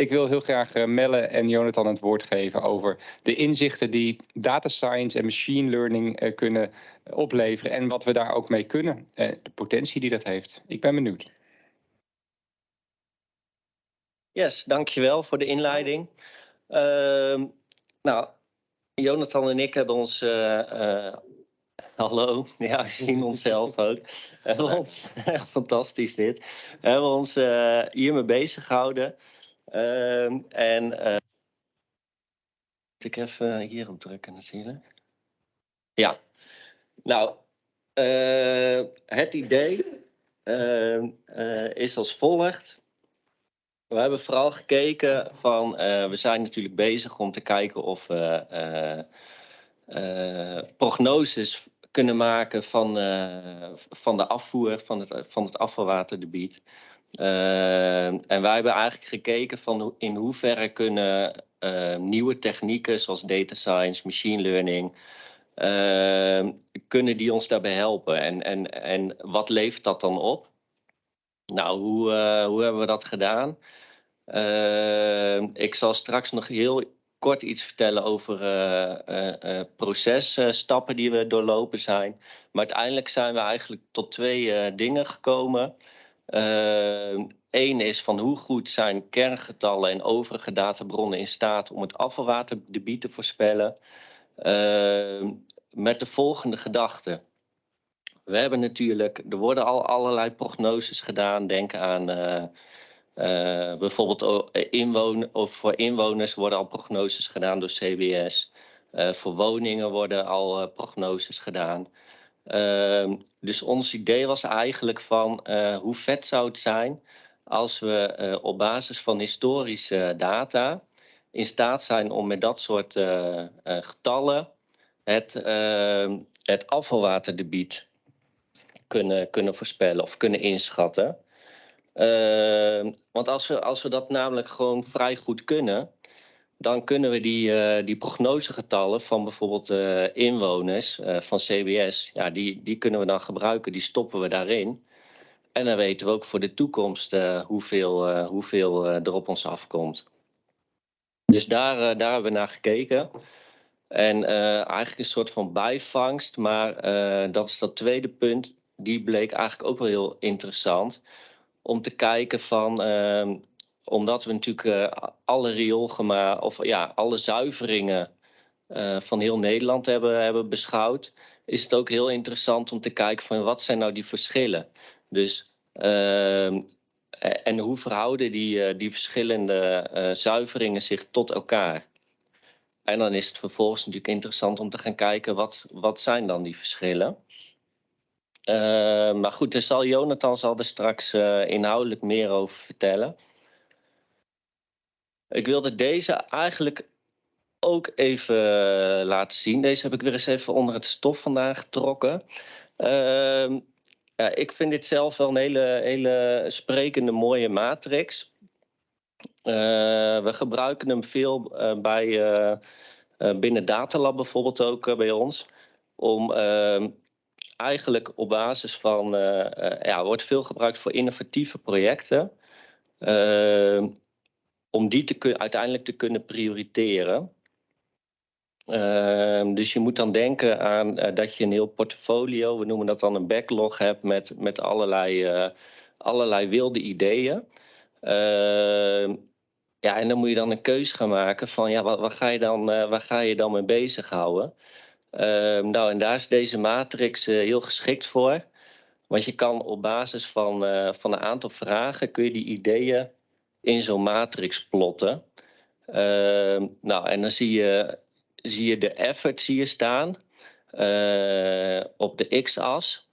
ik wil heel graag uh, Melle en Jonathan het woord geven over de inzichten die data science en machine learning uh, kunnen opleveren en wat we daar ook mee kunnen. De potentie die dat heeft. Ik ben benieuwd. Yes, dankjewel voor de inleiding. Ehm, nou, Jonathan en ik hebben ons Hallo, ja, we zien onszelf ook. hebben ons, echt fantastisch dit. We hebben ons uh, hiermee bezig gehouden. Uh, en uh, moet ik even hierop drukken natuurlijk. Ja, nou, uh, het idee ehm, is als volgt. We hebben vooral gekeken van, we zijn natuurlijk bezig om te kijken of we prognoses kunnen maken van, van de afvoer van het, van het afvalwaterdebiet. Uh, en wij hebben eigenlijk gekeken van in hoeverre kunnen uh, nieuwe technieken zoals data science, machine learning, kunnen die ons daarbij helpen? En, en, en wat levert dat dan op? Nou, hoe, hoe hebben we dat gedaan? ik zal straks nog heel kort iets vertellen over uh, processtappen die we doorlopen zijn. Maar uiteindelijk zijn we eigenlijk tot twee dingen gekomen. Eén is van hoe goed zijn kerngetallen en overige databronnen in staat om het afvalwaterdebiet te voorspellen. met de volgende gedachte. We hebben natuurlijk, er worden al allerlei prognoses gedaan. Denk aan bijvoorbeeld eh, inwonen, of voor inwoners worden al prognoses gedaan door CBS. Uh, voor woningen worden al prognoses gedaan. Ehm, dus ons idee was eigenlijk van hoe vet zou het zijn als we op basis van historische data in staat zijn om met dat soort getallen het, ehm, het afvalwaterdebiet kunnen, kunnen voorspellen of kunnen inschatten. Uh, want als we, als we dat namelijk gewoon vrij goed kunnen, dan kunnen we die, uh, die prognosegetallen van bijvoorbeeld uh, inwoners uh, van CBS, ja, die, die kunnen we dan gebruiken, die stoppen we daarin. En dan weten we ook voor de toekomst hoeveel, hoeveel er op ons afkomt. Dus daar, daar hebben we naar gekeken. En eigenlijk een soort van bijvangst, maar dat is dat tweede punt, die bleek eigenlijk ook wel heel interessant om te kijken van, uh, omdat we natuurlijk uh, alle rioolgema of ja, alle zuiveringen uh, van heel Nederland hebben, hebben beschouwd, is het ook heel interessant om te kijken van wat zijn nou die verschillen. Dus ehm, en hoe verhouden die, eh, die verschillende zuiveringen zich tot elkaar? En dan is het vervolgens natuurlijk interessant om te gaan kijken wat, wat zijn dan die verschillen. Uh, maar goed, daar zal Jonathan zal er straks inhoudelijk meer over vertellen. Ik wilde deze eigenlijk ook even uh, laten zien. Deze heb ik weer eens even onder het stof vandaan getrokken. Ehm, ja, ik vind dit zelf wel een hele, hele sprekende mooie matrix. we gebruiken hem veel bij, binnen Datalab bijvoorbeeld ook bij ons. Om ehm, eigenlijk op basis van, uh, ja, wordt veel gebruikt voor innovatieve projecten. Om die te uiteindelijk te kunnen prioriteren. Uh, dus je moet dan denken aan dat je een heel portfolio, we noemen dat dan een backlog hebt met, met allerlei, allerlei wilde ideeën. Ehm, ja, en dan moet je dan een keuze gaan maken van ja, wat, wat ga je dan, waar ga je dan mee bezighouden? Uh, nou, en daar is deze matrix heel geschikt voor. Want je kan op basis van, van een aantal vragen... kun je die ideeën in zo'n matrix plotten. Ehm, nou, en dan zie je, zie je de effort zie je staan eh, op de x-as.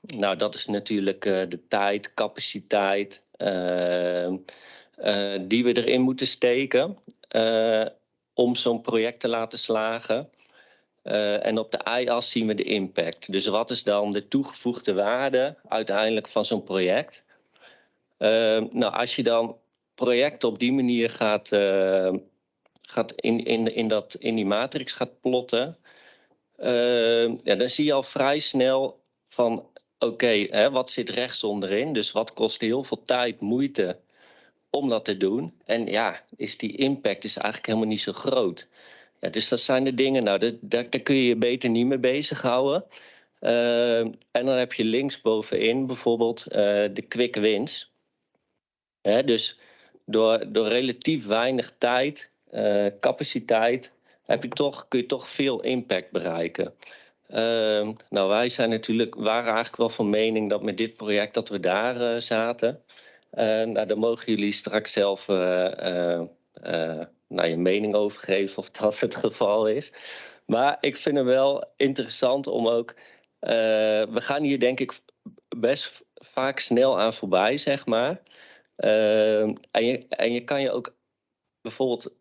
Nou, dat is natuurlijk de tijd, capaciteit... Ehm, die we erin moeten steken om zo'n project te laten slagen. En op de y-as zien we de impact. Dus wat is dan de toegevoegde waarde uiteindelijk van zo'n project? Uh, nou, als je dan projecten op die manier gaat, uh, gaat in, in, in, dat, in die matrix gaat plotten, ja, dan zie je al vrij snel van oké, wat zit rechts onderin? Dus wat kost heel veel tijd, moeite om dat te doen. En ja, is die impact is eigenlijk helemaal niet zo groot. Ja, dus dat zijn de dingen, nou, dat, daar, daar kun je je beter niet mee bezighouden. Uh, en dan heb je linksbovenin bijvoorbeeld de quick wins. Hè, dus door, door relatief weinig tijd, uh, capaciteit, heb je toch, kun je toch veel impact bereiken. Uh, nou, wij zijn natuurlijk, waren eigenlijk wel van mening dat met dit project dat we daar uh, zaten. Uh, nou, daar mogen jullie straks zelf nou, je mening over geven of dat het geval is. Maar ik vind het wel interessant om ook. we gaan hier denk ik best vaak snel aan voorbij, zeg maar. En, je, en je kan je ook bijvoorbeeld.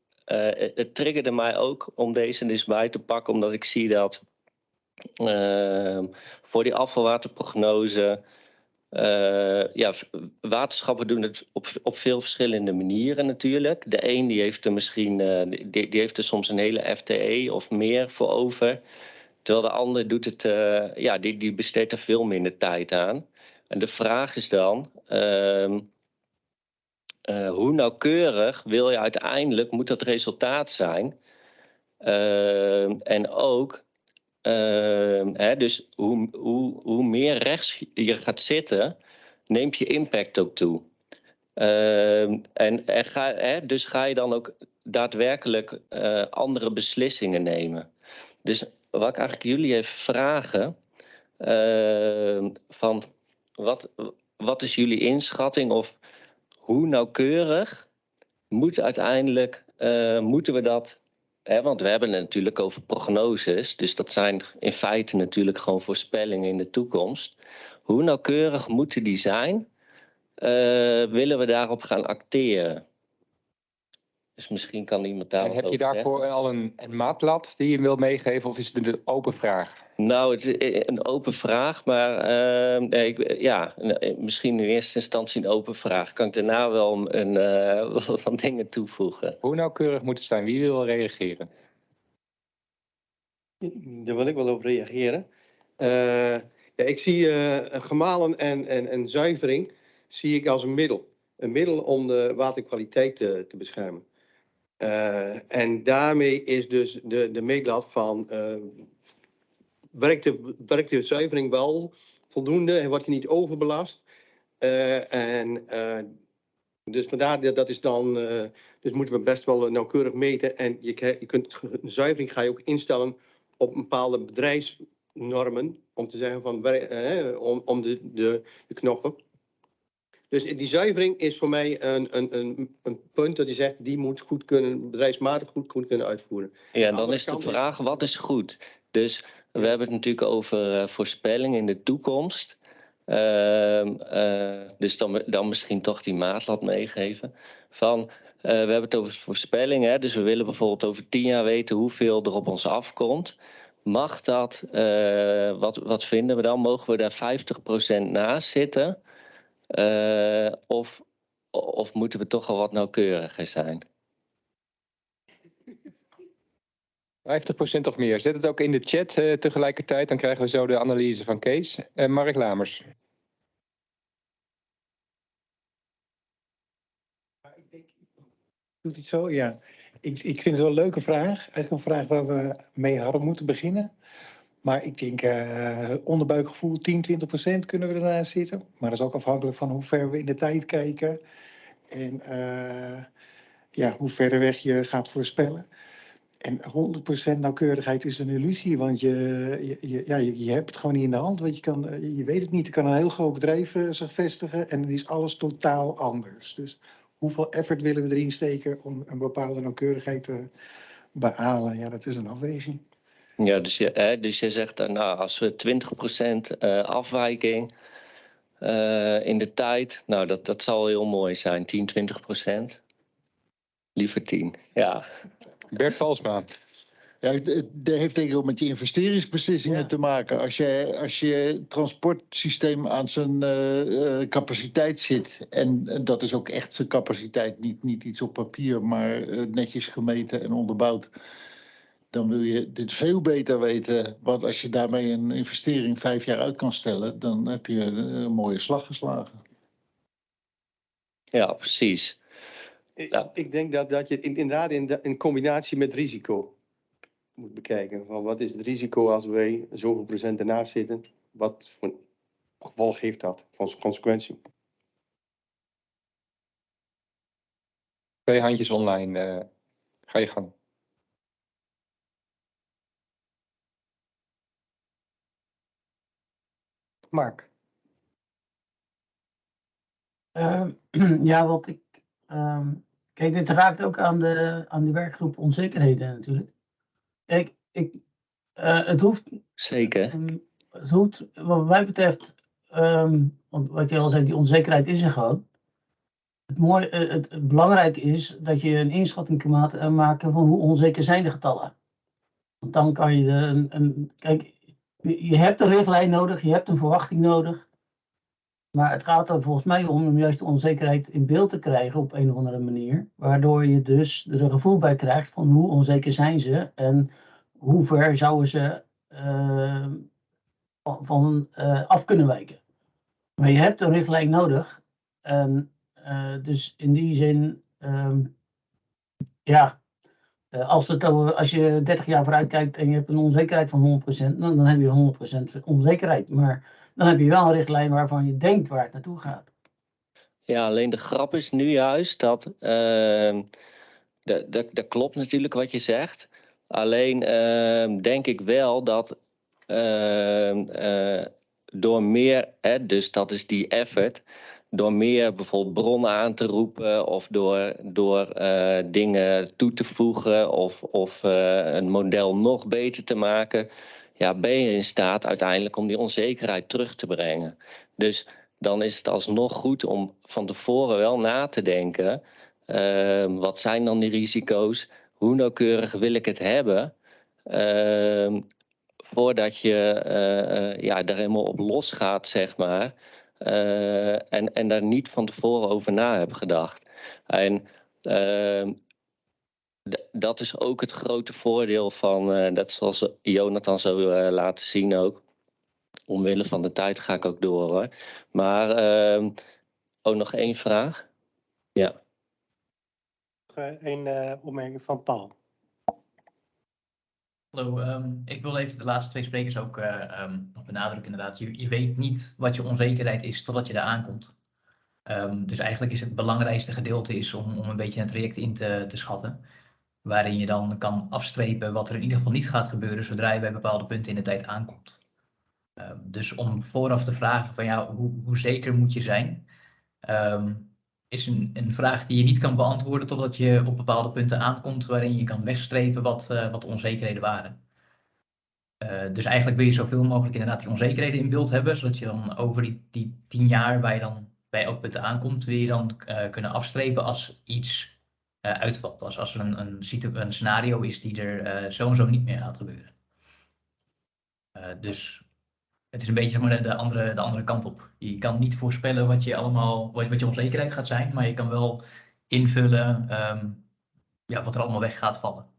het triggerde mij ook om deze dus bij te pakken, omdat ik zie dat uh, voor die afvalwaterprognose. Uh, ja, waterschappen doen het op, op veel verschillende manieren natuurlijk. De een die heeft er misschien uh, die, die, heeft er soms een hele FTE of meer voor over. Terwijl de ander doet het, ja, die, die besteedt er veel minder tijd aan. En de vraag is dan, ehm, hoe nauwkeurig wil je uiteindelijk, moet dat resultaat zijn? Ehm, en ook, uh, hè, dus hoe, hoe, hoe meer rechts je gaat zitten, neemt je impact ook toe. Uh, en, en ga, hè, dus ga je dan ook daadwerkelijk uh, andere beslissingen nemen. Dus wat ik eigenlijk jullie even vragen, van wat, wat is jullie inschatting of hoe nauwkeurig moet uiteindelijk, uh, moeten we dat want we hebben het natuurlijk over prognoses. Dus dat zijn in feite natuurlijk gewoon voorspellingen in de toekomst. Hoe nauwkeurig moeten die zijn? Uh, willen we daarop gaan acteren? Dus misschien kan iemand daar. En heb je daarvoor zeggen. al een, een, maatlat die je wil meegeven, of is het een open vraag? Nou, het is een open vraag, maar uh, nee, ik, ja, misschien in eerste instantie een open vraag. Kan ik daarna wel een, uh, wat dingen toevoegen? Hoe nauwkeurig moet het zijn? Wie wil reageren? Daar wil ik wel op reageren. Uh, ja, ik zie gemalen en, en, en zuivering zie ik als een middel. Een middel om de waterkwaliteit te, te beschermen. Uh, en daarmee is dus de, de meetlat van uh, werkt, de, werkt de zuivering wel voldoende en wordt je niet overbelast. Uh, en dus vandaar dat is dan, dus moeten we best wel nauwkeurig meten. En je, je kunt zuivering ga je ook instellen op bepaalde bedrijfsnormen. Om te zeggen van om, om de, de knoppen. Dus die zuivering is voor mij een, een, een, een punt dat je zegt, die moet goed kunnen, bedrijfsmatig goed, goed kunnen uitvoeren. Ja, en dan is de vraag, wat is goed? Dus we hebben het natuurlijk over uh, voorspelling in de toekomst. Uh, uh, dus dan, dan misschien toch die maatlat meegeven. Van, uh, we hebben het over voorspelling, hè? dus we willen bijvoorbeeld over tien jaar weten hoeveel er op ons afkomt. Mag dat, wat, wat vinden we dan? Mogen we daar 50% naast zitten? Uh, of, of moeten we toch al wat nauwkeuriger zijn? 50% of meer. Zet het ook in de chat uh, tegelijkertijd, dan krijgen we zo de analyse van Kees. Uh, Mark Lamers. Ik denk, doet het zo? Ja. Ik, ik vind het wel een leuke vraag. Eigenlijk een vraag waar we mee hadden moeten beginnen. Maar ik denk uh, onderbuikgevoel 10, 20 procent kunnen we ernaast zitten. Maar dat is ook afhankelijk van hoe ver we in de tijd kijken. En uh, ja, hoe verder weg je gaat voorspellen. En 100% nauwkeurigheid is een illusie, want je, je, ja, je, je, hebt het gewoon niet in de hand. Want je, kan, je weet het niet. Er kan een heel groot bedrijf uh, zich vestigen en dan is alles totaal anders. Dus hoeveel effort willen we erin steken om een bepaalde nauwkeurigheid te behalen? Ja, dat is een afweging. Ja, dus je, hè, dus je zegt, nou, als we 20% uh, afwijking uh, in de tijd, nou, dat, dat zal heel mooi zijn, 10, 20%. Liever 10, ja. Bert Valsma. Ja, dat heeft denk ik ook met je investeringsbeslissingen ja. te maken. Als je, als je transportsysteem aan zijn uh, capaciteit zit, en dat is ook echt zijn capaciteit, niet, niet iets op papier, maar uh, netjes gemeten en onderbouwd dan wil je dit veel beter weten. Want als je daarmee een investering vijf jaar uit kan stellen, dan heb je een mooie slag geslagen. Ja, precies. Ik, Ja. ik denk dat, dat je het in- inderdaad in, de- in combinatie met risico moet bekijken. Van wat is het risico als wij zoveel procent ernaast zitten? Wat voor gevolg heeft dat? Voor consequentie? Twee handjes online. eh, ga je gang. Mark. Ehm, ja, wat ik. ehm, kijk, dit raakt ook aan de, aan de werkgroep onzekerheden natuurlijk. Kijk, ik, eh, het hoeft Zeker. Ehm, het hoeft, wat mij betreft, ehm, want wat je al zei, die onzekerheid is er gewoon. Het, mooie, eh, het, het belangrijke is dat je een inschatting kan eh, maken van hoe onzeker zijn de getallen. Want dan kan je er een, een kijk, je hebt een richtlijn nodig, je hebt een verwachting nodig. Maar het gaat er volgens mij om om juist de onzekerheid in beeld te krijgen op een of andere manier. Waardoor je dus er een gevoel bij krijgt van hoe onzeker zijn ze en hoe ver zouden ze eh, van, eh, af kunnen wijken. Maar je hebt een richtlijn nodig. En eh, dus in die zin, ehm, ja, als, het als je 30 jaar vooruit kijkt en je hebt een onzekerheid van 100%, dan, dan heb je 100% onzekerheid. Maar dan heb je wel een richtlijn waarvan je denkt waar het naartoe gaat. Ja, alleen de grap is nu juist dat. ehm, dat klopt natuurlijk wat je zegt. Alleen ehm, denk ik wel dat. ehm, eh, door meer, hè, dus dat is die effort. Door meer bijvoorbeeld bronnen aan te roepen of door, door eh, dingen toe te voegen of, of eh, een model nog beter te maken, ja, ben je in staat uiteindelijk om die onzekerheid terug te brengen. Dus dan is het alsnog goed om van tevoren wel na te denken. ehm, wat zijn dan die risico's? Hoe nauwkeurig wil ik het hebben? Ehm, voordat je eh, ja, daar helemaal op losgaat, zeg maar. Eh, en, en daar niet van tevoren over na hebt gedacht. En ehm, dat is ook het grote voordeel van, eh, dat zoals Jonathan zo eh, laten zien ook. Omwille van de tijd ga ik ook door hoor. Maar ehm ook nog één vraag. Ja. Een opmerking van Paul. Hallo, ehm, ik wil even de laatste twee sprekers ook eh, ehm, nog benadrukken. Inderdaad, je, weet niet wat je onzekerheid is totdat je daar aankomt. Ehm, dus eigenlijk is het belangrijkste gedeelte is om, om een beetje een traject in te, te schatten. Waarin je dan kan afstrepen wat er in ieder geval niet gaat gebeuren zodra je bij bepaalde punten in de tijd aankomt. Dus om vooraf te vragen van ja, hoe, hoe zeker moet je zijn? Is een, een vraag die je niet kan beantwoorden totdat je op bepaalde punten aankomt waarin je kan wegstrepen wat, eh, wat de onzekerheden waren. Eh, dus eigenlijk wil je zoveel mogelijk inderdaad die onzekerheden in beeld hebben, zodat je dan over die, die tien jaar waar je dan bij elk punt aankomt, wil je dan eh, kunnen afstrepen als iets uitvalt. Als, als er een, een, een scenario is die er zo en zo niet meer gaat gebeuren. Dus het is een beetje zeg maar, de, de, andere, de andere kant op. Je kan niet voorspellen wat je allemaal, wat, wat je onzekerheid gaat zijn, maar je kan wel invullen ehm, ja, wat er allemaal weg gaat vallen.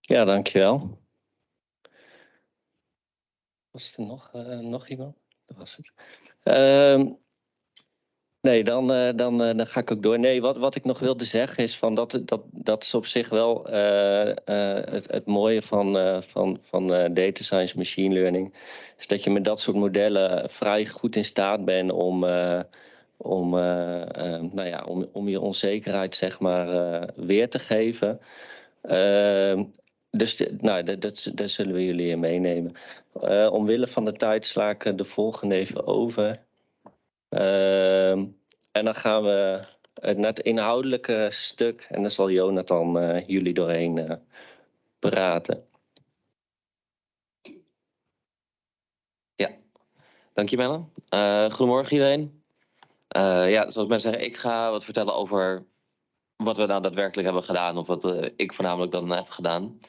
Ja, dankjewel. Was er nog, eh, nog iemand? Dat was het. Ehm, nee, dan, eh, dan, eh, dan ga ik ook door. Nee, wat, wat ik nog wilde zeggen is van dat, dat, dat is op zich wel eh, het, het mooie van, van, van data science, machine learning. Is dat je met dat soort modellen vrij goed in staat bent om, om, nou ja, om, om je onzekerheid zeg maar, weer te geven. Ehm, dus nou, dat, dat, dat zullen we jullie in meenemen. Omwille van de tijd sla ik de volgende even over. Ehm, en dan gaan we naar het inhoudelijke stuk. En dan zal Jonathan eh, jullie doorheen eh, praten. Dankjewel. Uh, goedemorgen iedereen. Eh, ja, zoals mensen zeggen, ik ga wat vertellen over wat we nou daadwerkelijk hebben gedaan, of wat eh, ik voornamelijk dan heb gedaan.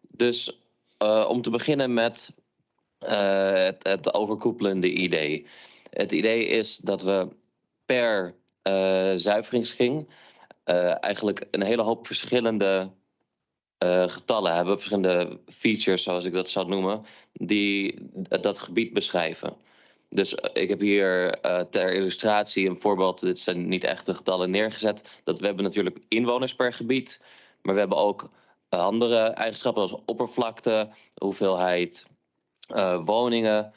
Dus eh, om te beginnen met eh, het, het overkoepelende idee. Het idee is dat we per eh, eigenlijk een hele hoop verschillende eh, getallen hebben, verschillende features zoals ik dat zou noemen, die dat gebied beschrijven. Dus ik heb hier ter illustratie een voorbeeld. Dit zijn niet echte getallen neergezet. Dat we hebben natuurlijk inwoners per gebied. Maar we hebben ook andere eigenschappen als oppervlakte, hoeveelheid woningen.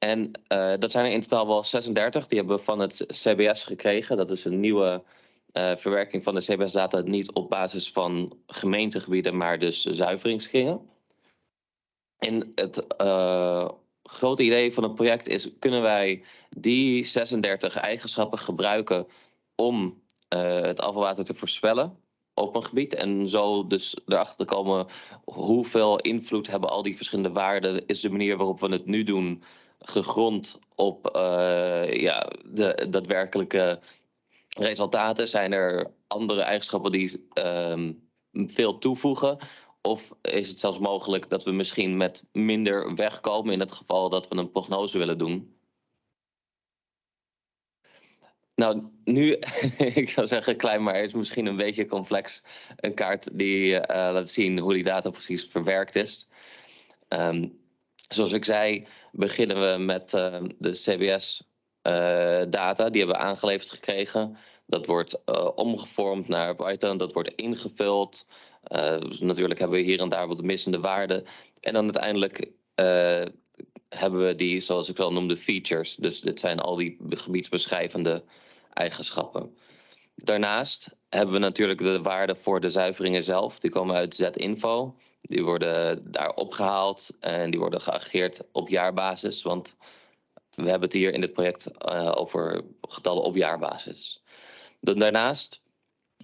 En eh, dat zijn er in totaal wel 36. Die hebben we van het CBS gekregen. Dat is een nieuwe eh, verwerking van de CBS-data. Niet op basis van gemeentegebieden, maar dus zuiveringskringen. En het eh, grote idee van het project is: kunnen wij die 36 eigenschappen gebruiken om het afvalwater te voorspellen op een gebied? En zo dus erachter te komen hoeveel invloed hebben al die verschillende waarden? Is de manier waarop we het nu doen gegrond op eh, ja, de daadwerkelijke resultaten? Zijn er andere eigenschappen die ehm, veel toevoegen? Of is het zelfs mogelijk dat we misschien met minder wegkomen in het geval dat we een prognose willen doen? Nou, nu, ik zou zeggen klein, maar is misschien een beetje complex. Een kaart die eh, laat zien hoe die data precies verwerkt is. Ehm, zoals ik zei, beginnen we met ehm, de CBS-data. die hebben we aangeleverd gekregen. Dat wordt eh, omgevormd naar Python, dat wordt ingevuld. Eh, dus natuurlijk hebben we hier en daar wat missende waarden. En dan uiteindelijk eh, hebben we die, zoals ik al noemde, features. Dus dit zijn al die gebiedsbeschrijvende eigenschappen. Daarnaast hebben we natuurlijk de waarden voor de zuiveringen zelf. Die komen uit Z-info. Die worden daar opgehaald en die worden geageerd op jaarbasis. Want we hebben het hier in dit project uh, over getallen op jaarbasis. Dan daarnaast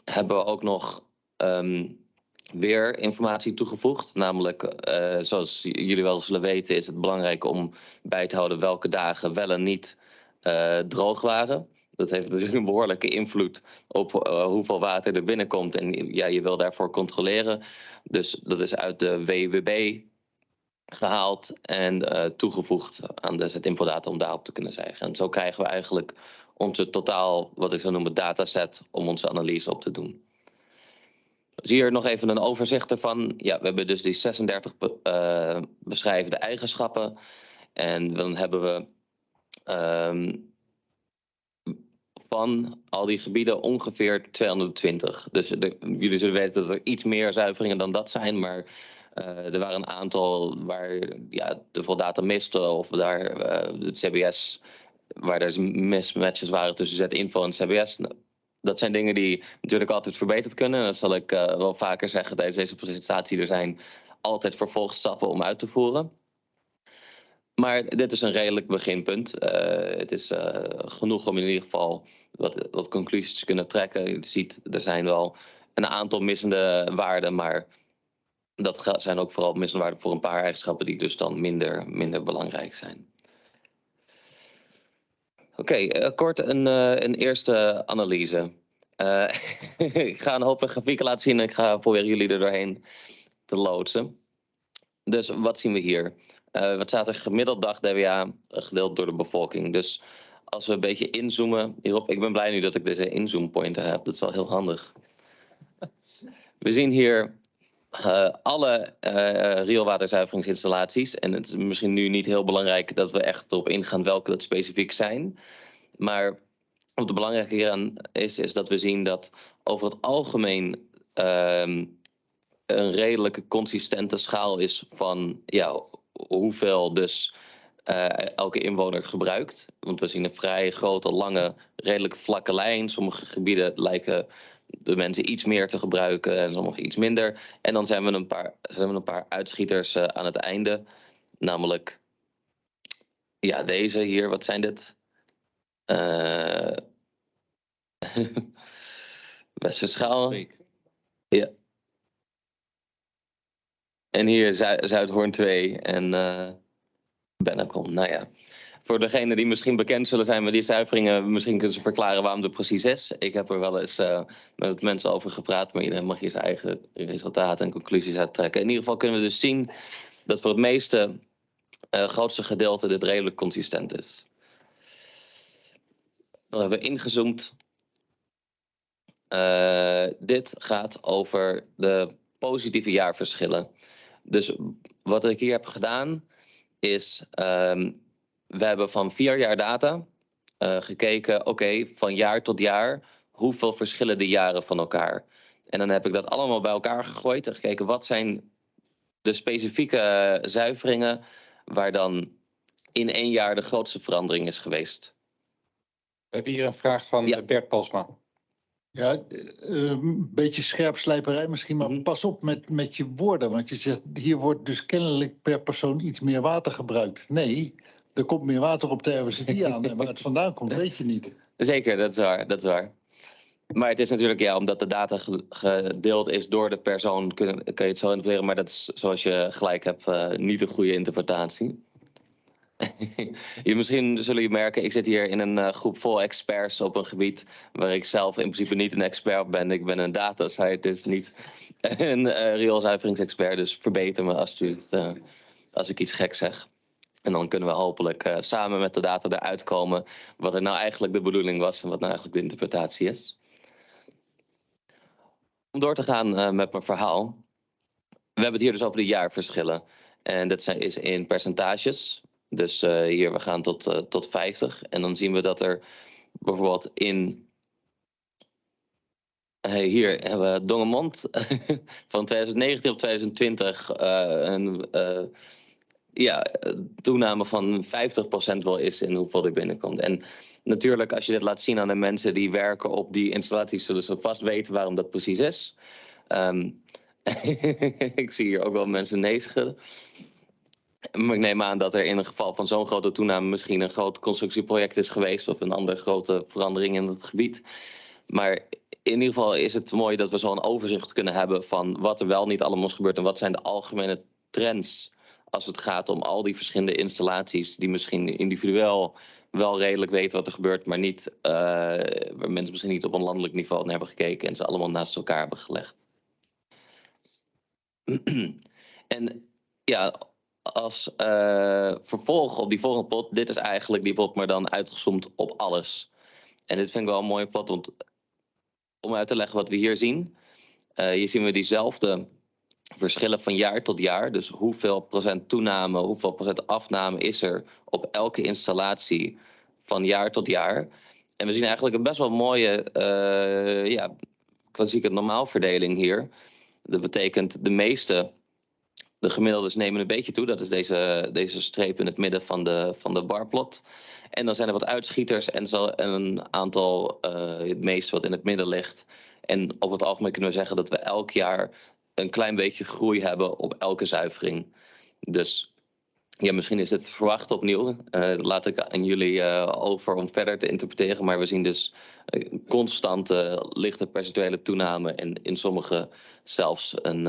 hebben we ook nog um, weer informatie toegevoegd. Namelijk, uh, zoals jullie wel zullen weten, is het belangrijk om bij te houden welke dagen wel en niet uh, droog waren. Dat heeft natuurlijk een behoorlijke invloed op uh, hoeveel water er binnenkomt. En ja, je wil daarvoor controleren. Dus dat is uit de WWB gehaald en uh, toegevoegd aan de Z-infodata om daarop te kunnen zeggen. En zo krijgen we eigenlijk onze totaal, wat ik zou noemen, dataset om onze analyse op te doen. Dus hier nog even een overzicht ervan. Ja, we hebben dus die 36 uh, beschrijvende eigenschappen. En dan hebben we um, van al die gebieden ongeveer 220. Dus de, jullie zullen weten dat er iets meer zuiveringen dan dat zijn, maar uh, er waren een aantal waar ja, te veel data miste of daar uh, het CBS, waar er mismatches waren tussen Z-info en CBS. Dat zijn dingen die natuurlijk altijd verbeterd kunnen. Dat zal ik uh, wel vaker zeggen tijdens deze presentatie. Er zijn altijd vervolgstappen om uit te voeren. Maar dit is een redelijk beginpunt. Uh, het is uh, genoeg om in ieder geval wat, wat conclusies te kunnen trekken. Je ziet, er zijn wel een aantal missende waarden, maar dat zijn ook vooral missende waarden voor een paar eigenschappen die dus dan minder, minder belangrijk zijn. Oké, uh, kort een, een eerste analyse. ik ga een hoop grafieken laten zien en ik ga proberen jullie er doorheen te loodsen. Dus wat zien we hier? Uh, wat staat er gemiddeld dag DWA gedeeld door de bevolking? Dus als we een beetje inzoomen hierop. Ik ben blij nu dat ik deze inzoom pointer heb. Dat is wel heel handig. We zien hier uh, alle uh, rioolwaterzuiveringsinstallaties. En het is misschien nu niet heel belangrijk dat we echt op ingaan welke dat specifiek zijn. Maar wat belangrijk hieraan is, is dat we zien dat over het algemeen um, een redelijke consistente schaal is van ja, hoeveel dus uh, elke inwoner gebruikt. Want we zien een vrij grote, lange, redelijk vlakke lijn. Sommige gebieden lijken de mensen iets meer te gebruiken en sommige iets minder. En dan zijn we een paar, zijn we een paar uitschieters uh, aan het einde. Namelijk, ja, deze hier, wat zijn dit? Uh, Westerschaal. Ja. En hier Zu Zuidhoorn 2 en uh, Bennekom. Nou ja, voor degenen die misschien bekend zullen zijn met die zuiveringen, misschien kunnen ze verklaren waarom het precies is. Ik heb er wel eens uh, met mensen over gepraat, maar iedereen mag hier zijn eigen resultaten en conclusies uittrekken. In ieder geval kunnen we dus zien dat voor het meeste uh, grootste gedeelte dit redelijk consistent is. Dan hebben we ingezoomd. Dit gaat over de positieve jaarverschillen. Dus wat ik hier heb gedaan is um, we hebben van vier jaar data eh, gekeken, oké, van jaar tot jaar, hoeveel verschillen de jaren van elkaar? En dan heb ik dat allemaal bij elkaar gegooid en gekeken wat zijn de specifieke zuiveringen waar dan in één jaar de grootste verandering is geweest. We hebben hier een vraag van Ja. Bert Pasma. Ja, eh, een beetje scherpslijperij misschien, maar Mhm. pas op met, met je woorden. Want je zegt, hier wordt dus kennelijk per persoon iets meer water gebruikt. Nee, er komt meer water op de RWCD aan. En waar het vandaan komt, weet je niet. Zeker, dat is waar. Dat is waar. Maar het is natuurlijk, ja, omdat de data ge- gedeeld is door de persoon, kun, kun je het zo interpreteren. Maar dat is, zoals je gelijk hebt, eh, niet een goede interpretatie. je, misschien zullen je merken, ik zit hier in een eh, groep vol experts op een gebied waar ik zelf in principe niet een expert ben. Ik ben een data scientist, niet een uh, rioolzuiveringsexpert. Dus verbeter me alsjeblieft eh, als ik iets gek zeg. En dan kunnen we hopelijk samen met de data eruit komen wat er nou eigenlijk de bedoeling was en wat nou eigenlijk de interpretatie is. Om door te gaan met mijn verhaal. We hebben het hier dus over de jaarverschillen. En dat zijn, is in percentages. Dus eh, hier, we gaan tot, eh, tot 50. En dan zien we dat er bijvoorbeeld in... Hier hebben we Dongemond van 2019 op 2020 eh, een ja, toename van 50% wel is in hoeveel er binnenkomt. En natuurlijk, als je dit laat zien aan de mensen die werken op die installaties, zullen ze vast weten waarom dat precies is. Ehm, ik zie hier ook wel mensen nee schudden. Maar ik neem aan dat er in een geval van zo'n grote toename misschien een groot constructieproject is geweest of een andere grote verandering in het gebied. Maar in ieder geval is het mooi dat we zo'n overzicht kunnen hebben van wat er wel niet allemaal is gebeurd en wat zijn de algemene trends als het gaat om al die verschillende installaties die misschien individueel wel redelijk weten wat er gebeurt, maar niet, uh, waar mensen misschien niet op een landelijk niveau naar hebben gekeken en ze allemaal naast elkaar hebben gelegd. en ja, als uh, vervolg op die volgende pot, dit is eigenlijk die pot, maar dan uitgezomd op alles. En dit vind ik wel een mooie pot, om uit te leggen wat we hier zien. Uh, hier zien we diezelfde verschillen van jaar tot jaar. Dus hoeveel procent toename, hoeveel procent afname is er op elke installatie van jaar tot jaar. En we zien eigenlijk een best wel mooie, uh, ja, klassieke normaalverdeling hier. Dat betekent de meeste, de gemiddeldes nemen een beetje toe. Dat is deze, deze streep in het midden van de, van de barplot. En dan zijn er wat uitschieters en, zo, en een aantal, uh, het meeste wat in het midden ligt. En op het algemeen kunnen we zeggen dat we elk jaar een klein beetje groei hebben op elke zuivering. Dus ja, misschien is het verwacht opnieuw. Uh, laat ik aan jullie uh, over om verder te interpreteren. Maar we zien dus uh, constante lichte percentuele toename. En in sommige zelfs een,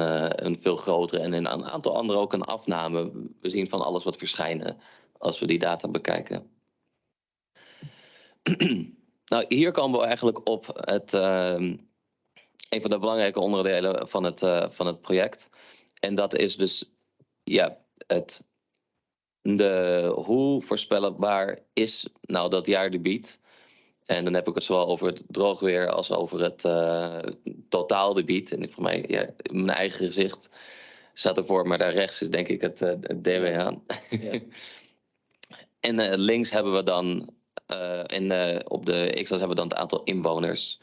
een veel grotere. En in een aantal andere ook een afname. We zien van alles wat verschijnen als we die data bekijken. nou, hier komen we eigenlijk op het een van de belangrijke onderdelen van het, van het project. En dat is dus ja, het, de, hoe voorspelbaar is nou dat jaardebiet. En dan heb ik het zowel over het droogweer als over het uh, totaaldebiet. En voor mij, ja, mijn eigen gezicht staat ervoor, maar daar rechts is denk ik het, uh, het DWH. Ja. en links hebben we dan, en op de x-as hebben we dan het aantal inwoners.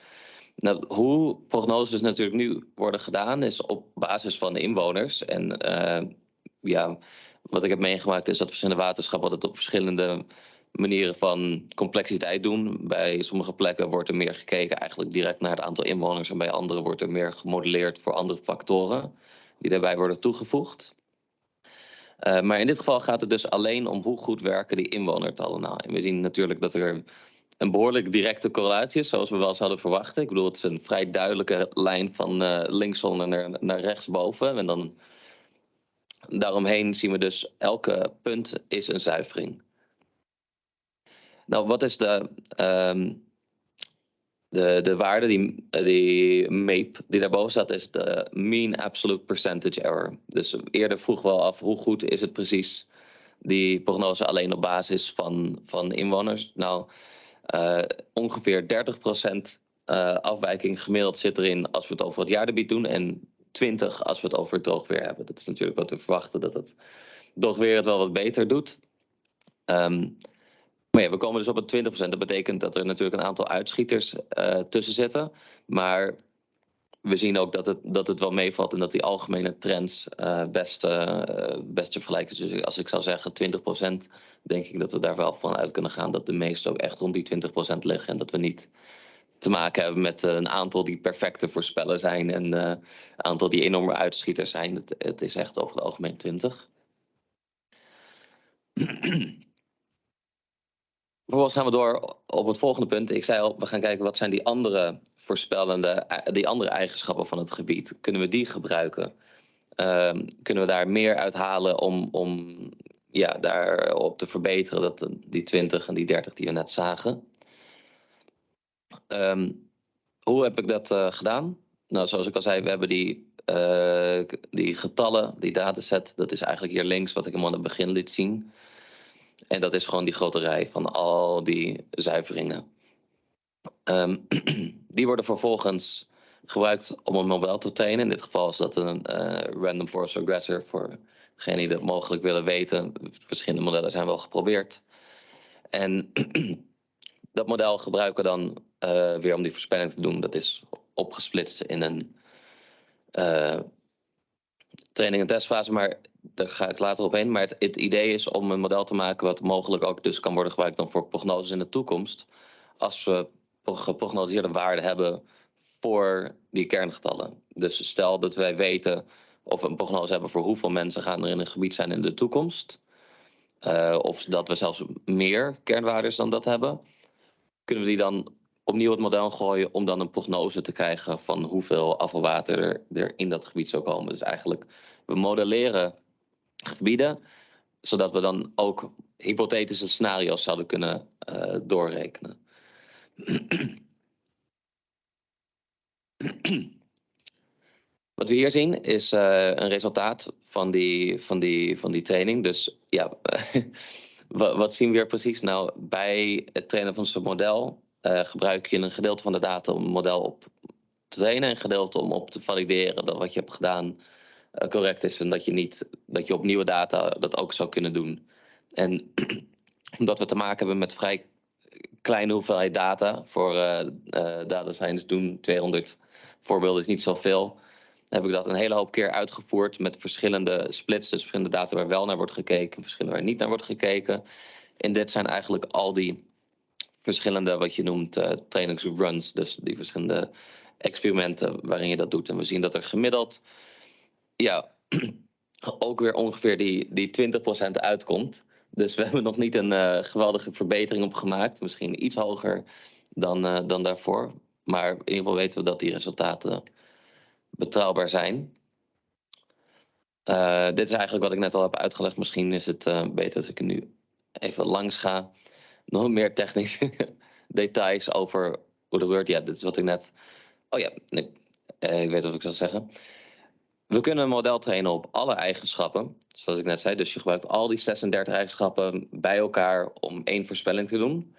Nou, hoe prognoses natuurlijk nu worden gedaan, is op basis van de inwoners. En ja, wat ik heb meegemaakt is dat verschillende waterschappen dat op verschillende manieren van complexiteit doen. Bij sommige plekken wordt er meer gekeken eigenlijk direct naar het aantal inwoners. En bij andere wordt er meer gemodelleerd voor andere factoren die daarbij worden toegevoegd. Uh, maar in dit geval gaat het dus alleen om hoe goed werken die inwonertallen nou. En we zien natuurlijk dat er een behoorlijk directe correlatie is, zoals we wel zouden verwachten. Ik bedoel, het is een vrij duidelijke lijn van uh, linksonder naar, naar rechtsboven. En dan daaromheen zien we dus elke punt is een zuivering. Nou, wat is de, um, de, de waarde, die, die MAPE die daarboven staat, is de mean absolute percentage error. Dus eerder vroegen we al af, hoe goed is het precies, die prognose alleen op basis van, van inwoners? Nou, uh, ongeveer 30% uh, afwijking gemiddeld zit erin als we het over het jaardebiet doen. En 20 als we het over het droogweer hebben. Dat is natuurlijk wat we verwachten, dat het droogweer het wel wat beter doet. Ehm, maar ja, we komen dus op een 20%. Dat betekent dat er natuurlijk een aantal uitschieters uh, tussen zitten. Maar we zien ook dat het, dat het wel meevalt en dat die algemene trends uh, best, uh, best te vergelijken is. Dus als ik zou zeggen 20%, denk ik dat we daar wel van uit kunnen gaan dat de meeste ook echt rond die 20% liggen. En dat we niet te maken hebben met een aantal die perfect te voorspellen zijn en een aantal die enorme uitschieters zijn. Het, het is echt over het algemeen 20. Vervolgens gaan we door op het volgende punt. Ik zei al, we gaan kijken wat zijn die andere voorspellende, eh, die andere eigenschappen van het gebied. Kunnen we die gebruiken? Um, kunnen we daar meer uithalen om, om ja, daarop te verbeteren, dat, die 20 en die 30 die we net zagen? Um, hoe heb ik dat uh, gedaan? Nou, zoals ik al zei, we hebben die, uh, die getallen, die dataset, dat is eigenlijk hier links wat ik hem aan het begin liet zien. En dat is gewoon die grote rij van al die zuiveringen. Um, die worden vervolgens gebruikt om een model te trainen. In dit geval is dat een uh, random forest regressor voor degenen die dat mogelijk willen weten. Verschillende modellen zijn wel geprobeerd. En dat model gebruiken we dan uh, weer om die voorspelling te doen. Dat is opgesplitst in een uh, training- en testfase. Maar daar ga ik later op heen. Maar het, het, idee is om een model te maken wat mogelijk ook dus kan worden gebruikt dan voor prognoses in de toekomst. Als we geprognoseerde waarden hebben voor die kerngetallen. Dus stel dat wij weten of we een prognose hebben voor hoeveel mensen gaan er in een gebied zijn in de toekomst. Uh, of dat we zelfs meer kernwaardes dan dat hebben. Kunnen we die dan opnieuw het model gooien om dan een prognose te krijgen van hoeveel afvalwater er, in dat gebied zou komen. Dus eigenlijk, we modelleren gebieden, zodat we dan ook hypothetische scenario's zouden kunnen uh, doorrekenen. Wat we hier zien is uh, een resultaat van die, van, die, van die training. Dus ja, wat zien we hier precies? Nou, bij het trainen van zo'n model uh, gebruik je een gedeelte van de data om een model op te trainen en een gedeelte om op te valideren dat wat je hebt gedaan uh, correct is en dat je niet dat je op nieuwe data dat ook zou kunnen doen. En omdat we te maken hebben met vrij kleine hoeveelheid data voor uh, data science doen, 200 voorbeelden is niet zoveel, heb ik dat een hele hoop keer uitgevoerd met verschillende splits, dus verschillende data waar wel naar wordt gekeken, verschillende waar niet naar wordt gekeken. En dit zijn eigenlijk al die verschillende, wat je noemt, uh, trainingsruns, dus die verschillende experimenten waarin je dat doet. En we zien dat er gemiddeld, ja, ook weer ongeveer die, die 20% uitkomt. Dus we hebben nog niet een uh, geweldige verbetering op gemaakt. Misschien iets hoger dan, uh, dan daarvoor. Maar in ieder geval weten we dat die resultaten betrouwbaar zijn. Uh, dit is eigenlijk wat ik net al heb uitgelegd. Misschien is het beter als ik er nu even langs ga. Nog meer technische details over hoe dat gebeurt. Ja, dit is wat ik net... Oh ja, nee, ik weet wat ik zal zeggen. We kunnen een model trainen op alle eigenschappen, zoals ik net zei. Dus je gebruikt al die 36 eigenschappen bij elkaar om één voorspelling te doen.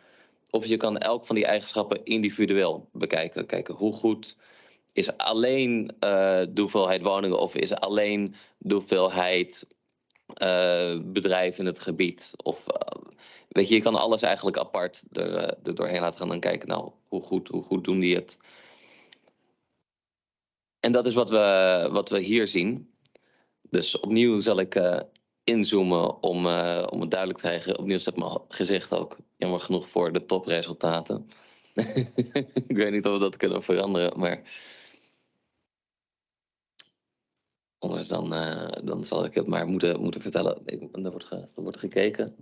Of je kan elk van die eigenschappen individueel bekijken. Kijken hoe goed is alleen uh, de hoeveelheid woningen of is alleen de hoeveelheid uh, bedrijven in het gebied. Of uh, weet je, je kan alles eigenlijk apart er, doorheen laten gaan en kijken, nou, hoe goed, hoe goed doen die het? En dat is wat we, wat we hier zien. Dus opnieuw zal ik inzoomen om, om het duidelijk te krijgen. Opnieuw zet mijn gezicht ook jammer genoeg voor de topresultaten. ik weet niet of we dat kunnen veranderen, maar... Anders dan, uh, dan zal ik het maar moeten, moeten vertellen. Er wordt, er wordt gekeken.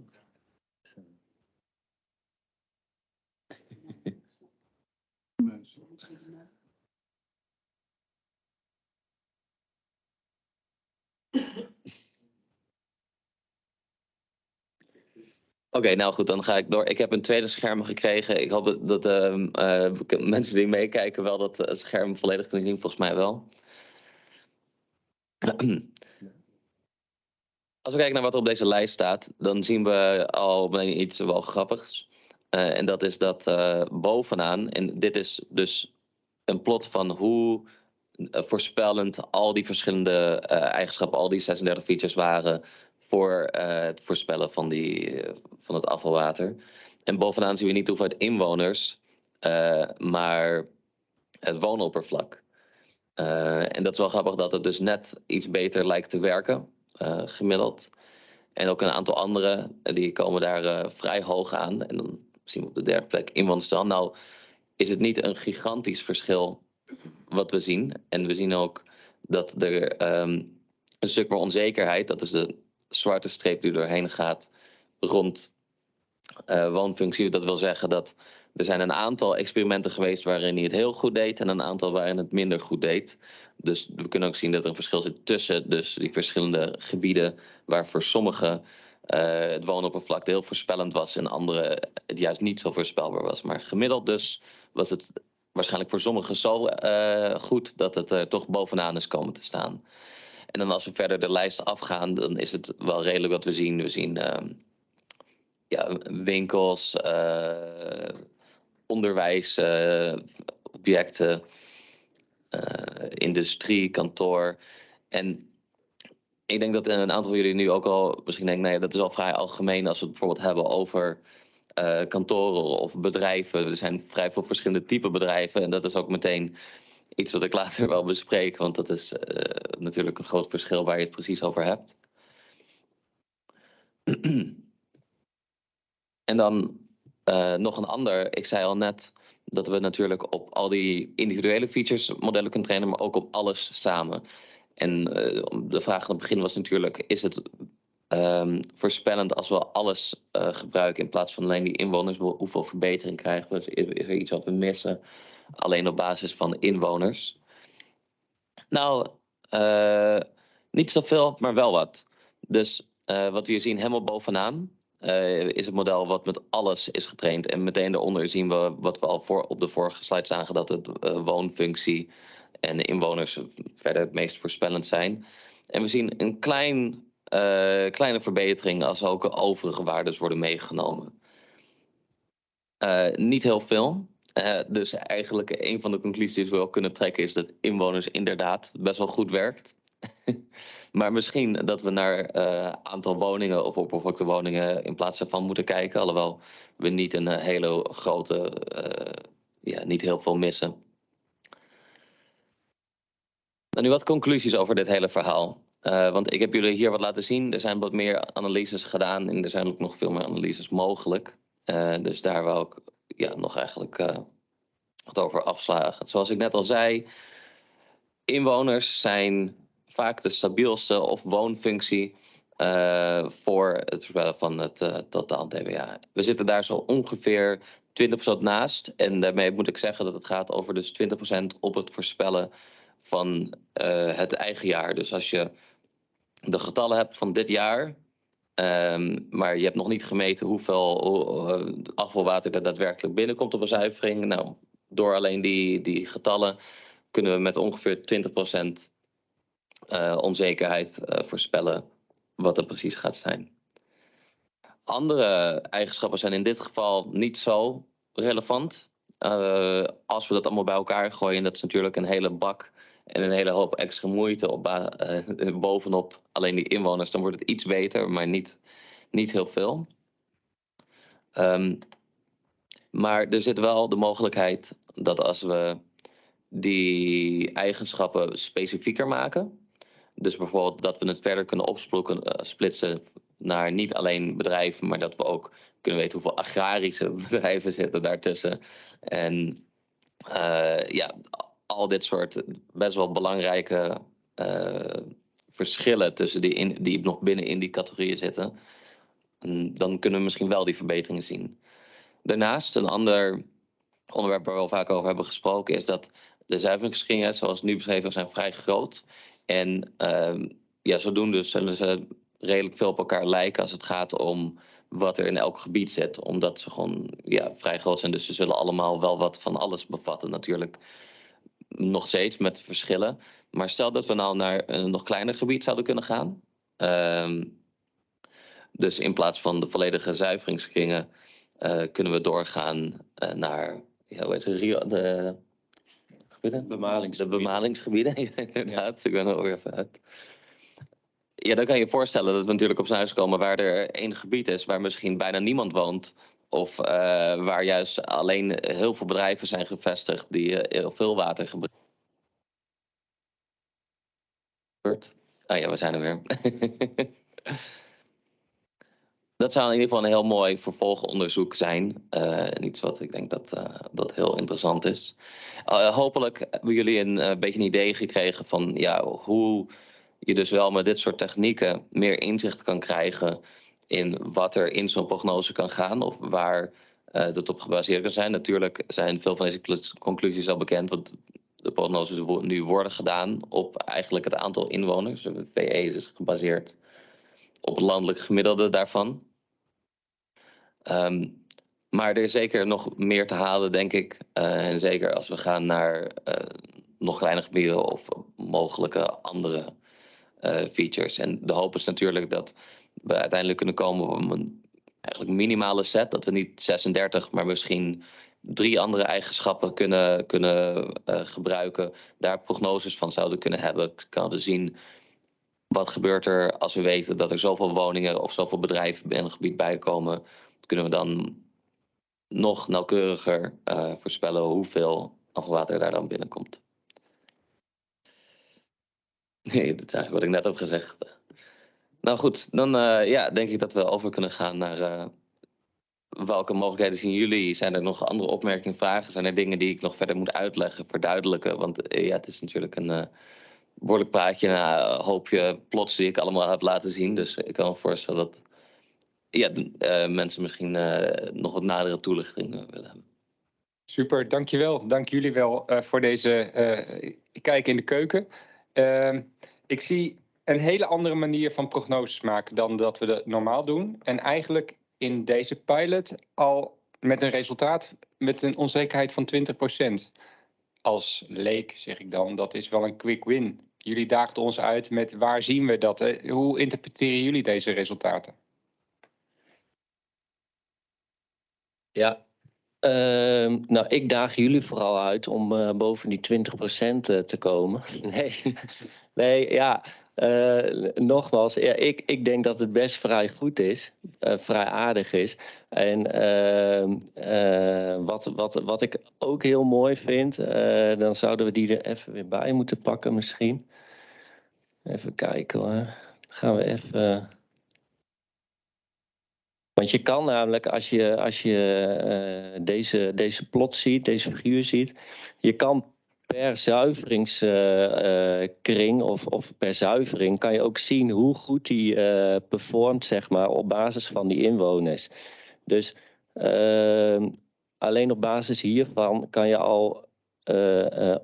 Oké, nou goed, dan ga ik door. Ik heb een tweede scherm gekregen. Ik hoop dat, uh, uh, mensen die meekijken wel dat uh, scherm volledig kunnen zien, volgens mij wel. Als we kijken naar wat er op deze lijst staat, dan zien we al iets wel grappigs. Uh, en dat is dat bovenaan, en dit is dus een plot van hoe voorspellend al die verschillende eigenschappen, al die 36 features waren voor eh, het voorspellen van, die, eh, van het afvalwater. En bovenaan zien we niet hoeveelheid inwoners, eh, maar het woonoppervlak. Eh, en dat is wel grappig dat het dus net iets beter lijkt te werken, eh, gemiddeld. En ook een aantal andere, eh, die komen daar vrij hoog aan. En dan zien we op de derde plek inwonerstal. Nou is het niet een gigantisch verschil wat we zien. En we zien ook dat er ehm, een stuk meer onzekerheid, dat is de zwarte streep die doorheen gaat, rond eh, woonfunctie. Dat wil zeggen dat er zijn een aantal experimenten geweest waarin hij het heel goed deed en een aantal waarin het minder goed deed. Dus we kunnen ook zien dat er een verschil zit tussen dus die verschillende gebieden, waar voor sommigen eh, het woonoppervlakte heel voorspellend was en andere het juist niet zo voorspelbaar was. Maar gemiddeld dus was het waarschijnlijk voor sommigen zo eh, goed dat het er toch bovenaan is komen te staan. En dan als we verder de lijst afgaan, dan is het wel redelijk wat we zien. We zien ehm, ja, winkels, eh, onderwijs, eh, eh, industrie, kantoor. En ik denk dat een aantal van jullie nu ook al misschien denken, nee, dat is al vrij algemeen als we het bijvoorbeeld hebben over kantoren of bedrijven. Er zijn vrij veel verschillende type bedrijven en dat is ook meteen iets wat ik later wel bespreek, want dat is natuurlijk een groot verschil waar je het precies over hebt. En dan eh, nog een ander. Ik zei al net dat we natuurlijk op al die individuele features modellen kunnen trainen, maar ook op alles samen. En eh, de vraag aan het begin was natuurlijk, is het ehm, voorspellend als we alles eh, gebruiken in plaats van alleen die inwoners? Hoe- Hoeveel verbetering krijgen we? Is, is er iets wat we missen? Alleen op basis van inwoners? Nou, niet zoveel, maar wel wat. Dus wat we hier zien helemaal bovenaan eh, is het model wat met alles is getraind. En meteen daaronder zien we wat we al voor, op de vorige slide zagen, dat het eh, woonfunctie en de inwoners verder het meest voorspellend zijn. En we zien een klein, eh, kleine verbetering als ook de overige waarden worden meegenomen. Niet heel veel. Dus eigenlijk een van de conclusies die we wel kunnen trekken is dat inwoners inderdaad best wel goed werkt. maar misschien dat we naar eh, aantal woningen of oppervlakte woningen in plaats daarvan moeten kijken. Alhoewel we niet een eh, hele grote, eh, ja, niet heel veel missen. Nou, nu wat conclusies over dit hele verhaal. Want ik heb jullie hier wat laten zien. Er zijn wat meer analyses gedaan en er zijn ook nog veel meer analyses mogelijk. Dus daar wil ik ja, nog eigenlijk wat over afslagen. Zoals ik net al zei, inwoners zijn vaak de stabielste of woonfunctie eh, voor het voorspellen van het eh, totaal DWA. We zitten daar zo ongeveer 20% naast. En daarmee moet ik zeggen dat het gaat over dus 20% op het voorspellen van eh, het eigen jaar. Dus als je de getallen hebt van dit jaar, ehm, maar je hebt nog niet gemeten hoeveel afvalwater er daadwerkelijk binnenkomt op een zuivering. Nou, door alleen die, die getallen kunnen we met ongeveer 20% eh, onzekerheid eh, voorspellen wat er precies gaat zijn. Andere eigenschappen zijn in dit geval niet zo relevant. Eh, als we dat allemaal bij elkaar gooien, dat is natuurlijk een hele bak en een hele hoop extra moeite op bovenop alleen die inwoners, dan wordt het iets beter, maar niet, niet heel veel. Ehm, maar er zit wel de mogelijkheid dat als we die eigenschappen specifieker maken, dus bijvoorbeeld dat we het verder kunnen opsplitsen eh, naar niet alleen bedrijven, maar dat we ook kunnen weten hoeveel agrarische bedrijven zitten daartussen. En eh, ja, al dit soort best wel belangrijke eh, verschillen tussen die, in, die nog binnen in die categorieën zitten. Mm, Dan kunnen we misschien wel die verbeteringen zien. Daarnaast, een ander onderwerp waar we wel vaak over hebben gesproken, is dat de zuiveringsgeringen, zoals nu beschreven, zijn vrij groot. En ehm, ja, zodoende zullen ze redelijk veel op elkaar lijken als het gaat om wat er in elk gebied zit. Omdat ze gewoon ja, vrij groot zijn. Dus ze zullen allemaal wel wat van alles bevatten natuurlijk. Nog steeds met verschillen. Maar stel dat we nou naar een nog kleiner gebied zouden kunnen gaan. Ehm, dus in plaats van de volledige zuiveringskringen eh, kunnen we doorgaan eh, naar, ja, hoe heet het, Rio, de, gebieden? De bemalingsgebieden, ja, inderdaad. Ik ben er ook even uit. ja, dan kan je je voorstellen dat we natuurlijk op zijn huis komen waar er één gebied is waar misschien bijna niemand woont. Of uh, waar juist alleen heel veel bedrijven zijn gevestigd die uh, heel veel water gebruiken. Ah ja, we zijn er weer. dat zou in ieder geval een heel mooi vervolgonderzoek zijn. Uh, iets wat ik denk dat, uh, dat heel interessant is. Uh, hopelijk hebben jullie een beetje een idee gekregen van ja, hoe je dus wel met dit soort technieken meer inzicht kan krijgen in wat er in zo'n prognose kan gaan of waar dat op gebaseerd kan zijn. Natuurlijk zijn veel van deze conclusies al bekend, want de prognoses nu worden gedaan op eigenlijk het aantal inwoners. De PE is gebaseerd op het landelijk gemiddelde daarvan. Um, maar er is zeker nog meer te halen, denk ik. Uh, en zeker als we gaan naar uh, nog kleine gebieden of mogelijke andere uh, features. En de hoop is natuurlijk dat we uiteindelijk kunnen komen op een eigenlijk minimale set. Dat we niet 36, maar misschien drie andere eigenschappen kunnen, kunnen gebruiken. Daar prognoses van zouden kunnen hebben. Kunnen zien wat gebeurt er als we weten dat er zoveel woningen of zoveel bedrijven in een gebied bijkomen kunnen we dan nog nauwkeuriger uh, voorspellen hoeveel afvalwater daar dan binnenkomt. Nee, dat is eigenlijk wat ik net heb gezegd. Nou goed, dan uh, ja, denk ik dat we over kunnen gaan naar uh, welke mogelijkheden zien jullie? Zijn er nog andere opmerkingen, vragen? Zijn er dingen die ik nog verder moet uitleggen, verduidelijken? Want ja, het is natuurlijk een behoorlijk praatje, een hoopje plots die ik allemaal heb laten zien. Dus ik kan me voorstellen dat ja, uh, mensen misschien uh, nog wat nadere toelichting willen hebben. Super, dankjewel. Dank jullie wel voor deze kijk in de keuken. Ehm, ik zie een hele andere manier van prognoses maken dan dat we dat normaal doen. En eigenlijk in deze pilot al met een resultaat met een onzekerheid van 20%. Als leek zeg ik dan, dat is wel een quick win. Jullie daagden ons uit met waar zien we dat? Hoe interpreteren jullie deze resultaten? Ja, uh, nou, ik daag jullie vooral uit om uh, boven die 20% uh, te komen. Nee, nee ja, uh, nogmaals, ja, ik, ik denk dat het best vrij goed is, vrij aardig is. En ehm, wat, wat, wat ik ook heel mooi vind, dan zouden we die er even weer bij moeten pakken misschien. Even kijken hoor. Gaan we even... Want je kan namelijk, als je, als je uh, deze, deze plot ziet, deze figuur ziet, je kan per zuiveringskring uh, uh, of, of per zuivering kan je ook zien hoe goed die performt, zeg maar, op basis van die inwoners. Dus ehm, alleen op basis hiervan kan je al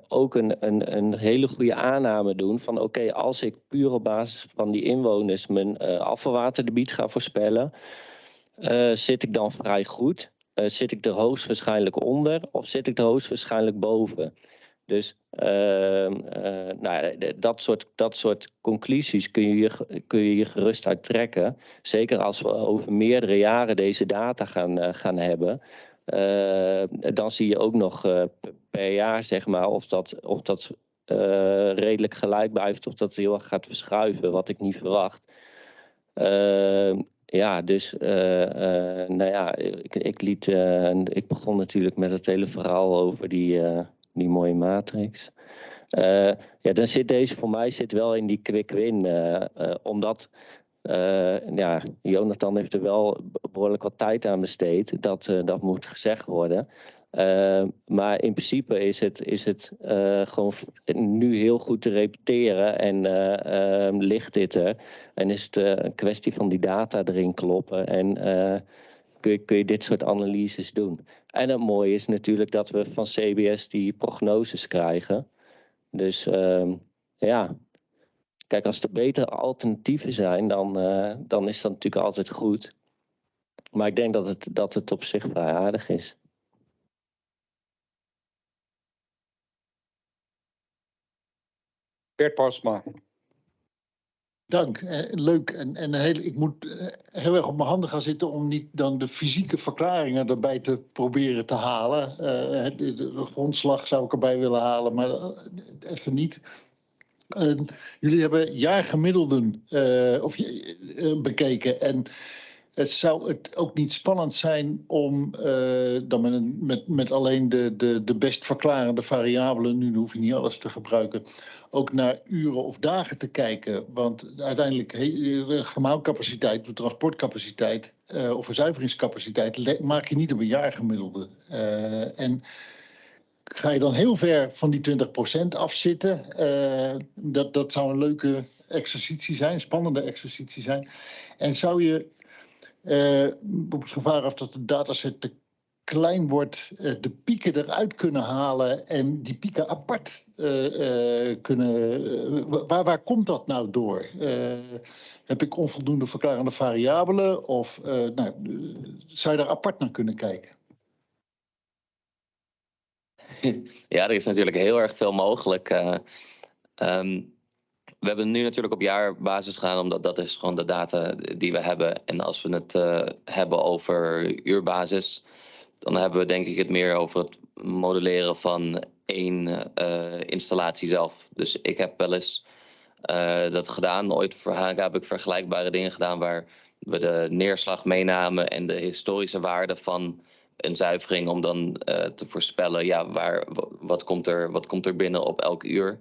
ook een, een, een hele goede aanname doen van oké, als ik puur op basis van die inwoners mijn afvalwaterdebiet ga voorspellen, uh, zit ik dan vrij goed? Uh, zit ik er hoogstwaarschijnlijk onder of zit ik er hoogstwaarschijnlijk boven? Dus uh, nou, dat, soort, dat soort conclusies kun je, kun je gerust uit trekken. Zeker als we over meerdere jaren deze data gaan, gaan hebben. dan zie je ook nog per jaar, zeg maar, of dat, of dat redelijk gelijk blijft of dat heel erg gaat verschuiven, wat ik niet verwacht. Ja, dus uh, uh, nou ja, ik, ik, liet, uh, ik begon natuurlijk met het hele verhaal over die, die mooie matrix. ja, dan zit deze voor mij zit wel in die quick win, omdat ja, Jonathan heeft er wel behoorlijk wat tijd aan besteed. Dat, dat moet gezegd worden. Uh, maar in principe is het, is het uh, gewoon nu heel goed te repeteren en uh, ligt dit er. En is het een kwestie van die data erin kloppen en kun, je, kun je dit soort analyses doen. En het mooie is natuurlijk dat we van CBS die prognoses krijgen. Dus ehm, ja, kijk, als er betere alternatieven zijn, dan, dan is dat natuurlijk altijd goed. Maar ik denk dat het, dat het op zich vrij aardig is. Bert. Dank, eh, leuk. En, en heel, ik moet eh, heel erg op mijn handen gaan zitten om niet dan de fysieke verklaringen erbij te proberen te halen. Uh, de, grondslag zou ik erbij willen halen, maar even niet. Jullie hebben jaargemiddelden eh, of, eh, bekeken. En het zou het ook niet spannend zijn om eh, dan met, met, met alleen de, de, de best verklarende variabelen, nu hoef je niet alles te gebruiken, ook naar uren of dagen te kijken. Want uiteindelijk de gemaalcapaciteit, de transportcapaciteit eh, of verzuiveringscapaciteit maak je niet op een jaargemiddelde. Eh, en ga je dan heel ver van die 20% afzitten. dat, dat zou een leuke exercitie zijn, spannende exercitie zijn. En zou je eh, op het gevaar af dat de dataset te klein wordt, eh, de pieken eruit kunnen halen en die pieken apart eh, kunnen. wa- waar, waar komt dat nou door? Heb ik onvoldoende verklarende variabelen of nou, zou je daar apart naar kunnen kijken? Ja, er is natuurlijk heel erg veel mogelijk. eh. We hebben nu natuurlijk op jaarbasis gedaan, omdat dat is gewoon de data die we hebben. En als we het eh, hebben over uurbasis, dan hebben we denk ik het meer over het modelleren van één eh, installatie zelf. Dus ik heb wel eens eh, dat gedaan. Ooit heb ik vergelijkbare dingen gedaan waar we de neerslag meenamen en de historische waarde van een zuivering om dan te voorspellen, ja, waar, wa- wat, komt er, wat komt er binnen op elk uur.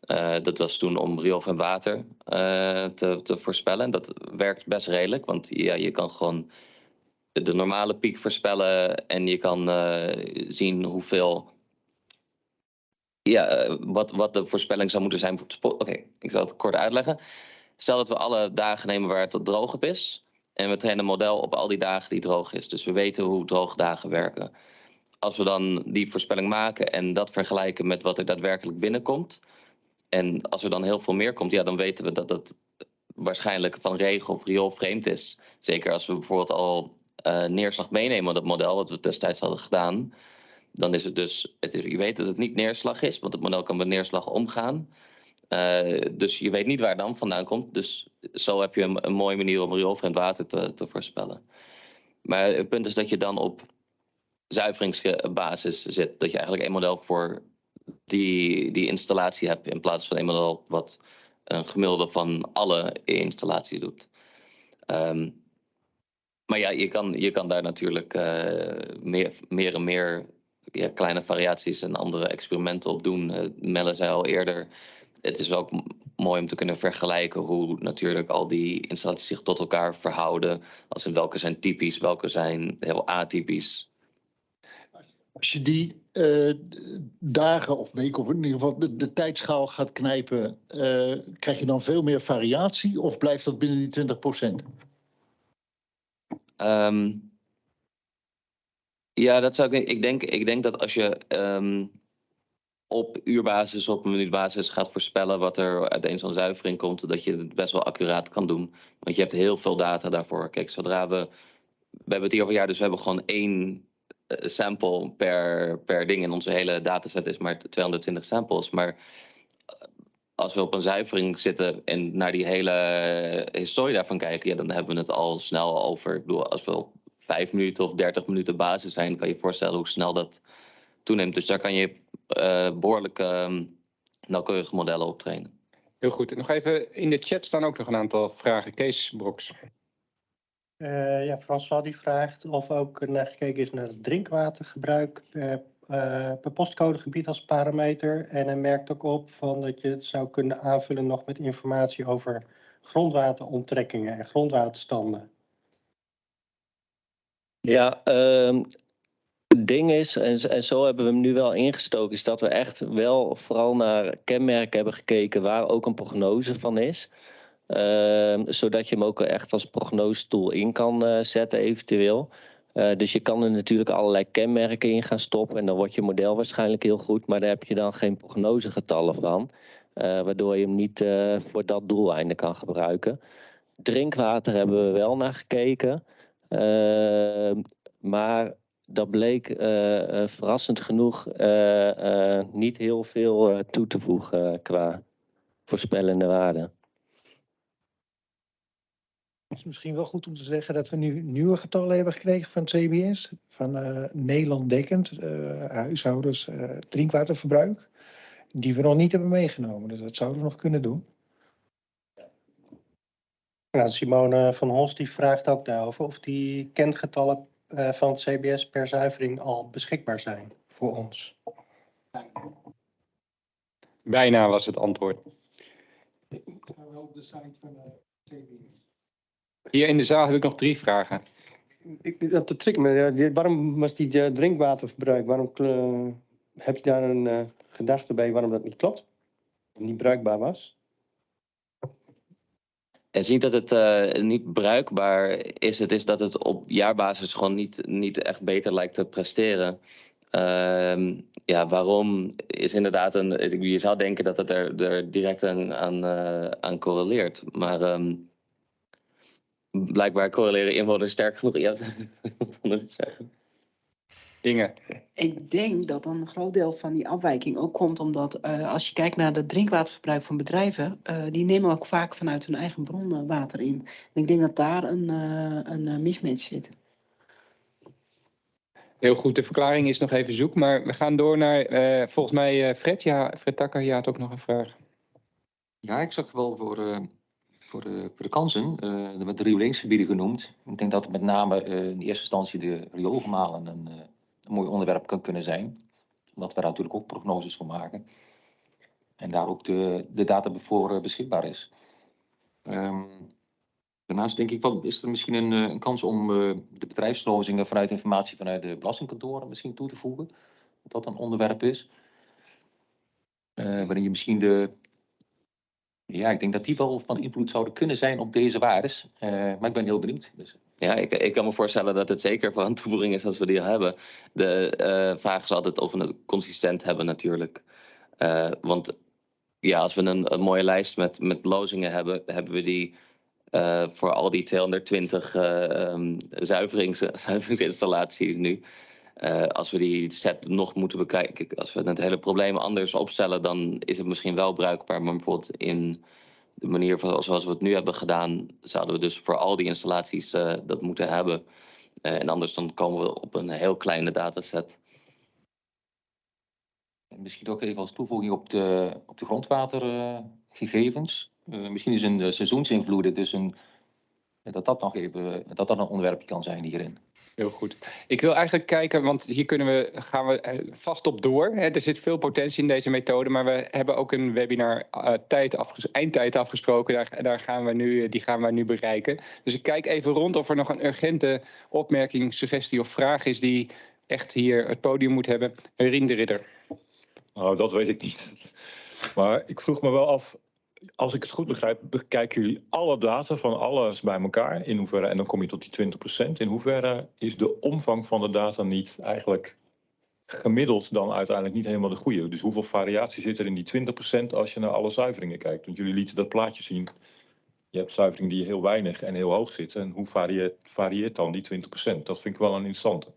Eh, dat was toen om riool en water eh, te, te voorspellen. En dat werkt best redelijk, want ja, je kan gewoon de normale piek voorspellen en je kan eh, zien hoeveel. Ja, wat, wat de voorspelling zou moeten zijn voor. Oké, ik zal het kort uitleggen. Stel dat we alle dagen nemen waar het droog op is. En we trainen een model op al die dagen die droog is. Dus we weten hoe droge dagen werken. Als we dan die voorspelling maken en dat vergelijken met wat er daadwerkelijk binnenkomt. En als er dan heel veel meer komt, ja, dan weten we dat dat waarschijnlijk van regen of riool vreemd is. Zeker als we bijvoorbeeld al eh, neerslag meenemen dat model, wat we destijds hadden gedaan. Dan is het dus, het is, je weet dat het niet neerslag is, want het model kan met neerslag omgaan. Eh, dus je weet niet waar dan vandaan komt. Dus zo heb je een, een mooie manier om rioolvreemd water te, te voorspellen. Maar het punt is dat je dan op zuiveringsbasis zit. Dat je eigenlijk één model voor die, die installatie hebt. In plaats van een model wat een gemiddelde van alle installaties doet. Ehm, maar ja, je kan, je kan daar natuurlijk eh, meer, meer en meer ja, kleine variaties en andere experimenten op doen. Eh Melle zei al eerder, het is ook mooi om te kunnen vergelijken hoe natuurlijk al die installaties zich tot elkaar verhouden. Als in welke zijn typisch, welke zijn heel atypisch. Als je die eh, dagen of weken, of in ieder geval de, tijdschaal gaat knijpen, eh, krijg je dan veel meer variatie of blijft dat binnen die 20% Ehm, ja, dat zou ik. Ik denk, ik denk dat als je ehm, op uurbasis, op minuutbasis gaat voorspellen wat er uit een zuivering komt, dat je het best wel accuraat kan doen. Want je hebt heel veel data daarvoor. Kijk, zodra we. We hebben het hier over jaar, dus we hebben gewoon één sample per, per ding. En onze hele dataset is maar 220 samples. Maar eh, als we op een zuivering zitten en naar die hele historie daarvan kijken, ja, dan hebben we het al snel over. Ik bedoel, als we op vijf minuten of 30 minuten basis zijn, kan je je voorstellen hoe snel dat toeneemt. Dus daar kan je eh, behoorlijk ehm, nauwkeurige modellen op trainen. Heel goed. Nog even, in de chat staan ook nog een aantal vragen. Kees Broks. Eh, ja, François die vraagt of ook naar gekeken is naar het drinkwatergebruik per, eh, per postcodegebied als parameter. En hij merkt ook op van dat je het zou kunnen aanvullen nog met informatie over grondwateronttrekkingen en grondwaterstanden. Ja, ehm, het ding is, en, en zo hebben we hem nu wel ingestoken, is dat we echt wel vooral naar kenmerken hebben gekeken waar ook een prognose van is. Ehm, zodat je hem ook echt als prognosetool in kan eh, zetten eventueel. Eh, dus je kan er natuurlijk allerlei kenmerken in gaan stoppen en dan wordt je model waarschijnlijk heel goed, maar daar heb je dan geen prognosegetallen van. eh, waardoor je hem niet voor dat doeleinde kan gebruiken. Drinkwater hebben we wel naar gekeken. Ehm, maar dat bleek verrassend genoeg niet heel veel toe te voegen qua voorspellende waarde. Is misschien wel goed om te zeggen dat we nu nieuwe getallen hebben gekregen van het CBS. Van eh Nederland dekkend, eh, huishoudens, eh, drinkwaterverbruik. die we nog niet hebben meegenomen. Dus dat zouden we nog kunnen doen. Nou, Simone van Hos die vraagt ook daarover of die kengetallen eh, van het CBS per zuivering al beschikbaar zijn voor ons. Bijna was het antwoord. op de site van de CBS. Hier in de zaal heb ik nog drie vragen. Ik, dat trick me. ja, die- Waarom was die eh, drinkwaterverbruik? Waarom eh, heb je daar een eh, gedachte bij waarom dat niet klopt? Niet bruikbaar was? Het is niet dat het eh, niet bruikbaar is, het is dat het op jaarbasis gewoon niet, niet echt beter lijkt te presteren. Ehm, ja, waarom is inderdaad een. Je zou denken dat het er, er direct aan, aan, eh, aan correleert. Maar ehm, blijkbaar correleren inwoners sterk genoeg. Ja, zeggen? Inge, Ik denk dat een groot deel van die afwijking ook komt omdat eh, als je kijkt naar het drinkwaterverbruik van bedrijven, eh, die nemen ook vaak vanuit hun eigen bron water in. En ik denk dat daar een, eh, een mismatch zit. heel goed. De verklaring is nog even zoek, maar we gaan door naar eh, volgens mij eh, Fred. Ja, Fred Takker, je had ook nog een vraag. Ja, ik zag wel voor, eh, voor, de, voor de kansen, eh er met rioleringsgebieden genoemd. Ik denk dat met name eh, in eerste instantie de rioolgemalen een, eh, een mooi onderwerp kan kunnen zijn. Omdat we daar natuurlijk ook prognoses voor maken. En daar ook de, de data voor eh, beschikbaar is. Ehm, daarnaast denk ik wel, is er misschien een, eh, een kans om eh, de bedrijfslozingen vanuit informatie vanuit de belastingkantoren misschien toe te voegen. Dat dat een onderwerp is. Eh, waarin je misschien de, ja, ik denk dat die wel van invloed zouden kunnen zijn op deze waardes. Eh, maar ik ben heel benieuwd. Dus, Ja, ik, ik kan me voorstellen dat het zeker van toevoeging is als we die al hebben. De eh, vraag is altijd of we het consistent hebben natuurlijk. Eh, want ja, als we een, een mooie lijst met, met lozingen hebben, hebben we die voor al die 220 eh um, zuiverings, zuiveringsinstallaties nu. Eh, als we die set nog moeten bekijken, als we het hele probleem anders opstellen, dan is het misschien wel bruikbaar. Maar bijvoorbeeld in de manier van, zoals we het nu hebben gedaan, zouden we dus voor al die installaties eh, dat moeten hebben. Eh, en anders dan komen we op een heel kleine dataset. en misschien ook even als toevoeging op de, op de grondwatergegevens. Misschien is een seizoensinvloeden, dus een, dat dat nog even dat dat een onderwerpje kan zijn hierin. Heel goed. Ik wil eigenlijk kijken, want hier kunnen we, gaan we eh, vast op door. Er zit veel potentie in deze methode, maar we hebben ook een webinar eh, tijd afges- eindtijd afgesproken. Daar, daar gaan we nu, die gaan we nu bereiken. Dus ik kijk even rond of er nog een urgente opmerking, suggestie of vraag is die echt hier het podium moet hebben. Rien de Ridder. Nou, dat weet ik niet. Maar ik vroeg me wel af, als ik het goed begrijp, bekijken jullie alle data van alles bij elkaar? In hoeverre, en dan kom je tot die 20%. In hoeverre is de omvang van de data niet eigenlijk gemiddeld dan uiteindelijk niet helemaal de goede? Dus hoeveel variatie zit er in die 20% als je naar alle zuiveringen kijkt? Want jullie lieten dat plaatje zien. Je hebt zuiveringen die heel weinig en heel hoog zitten. En hoe varieert, varieert dan die 20%? Dat vind ik wel een interessante.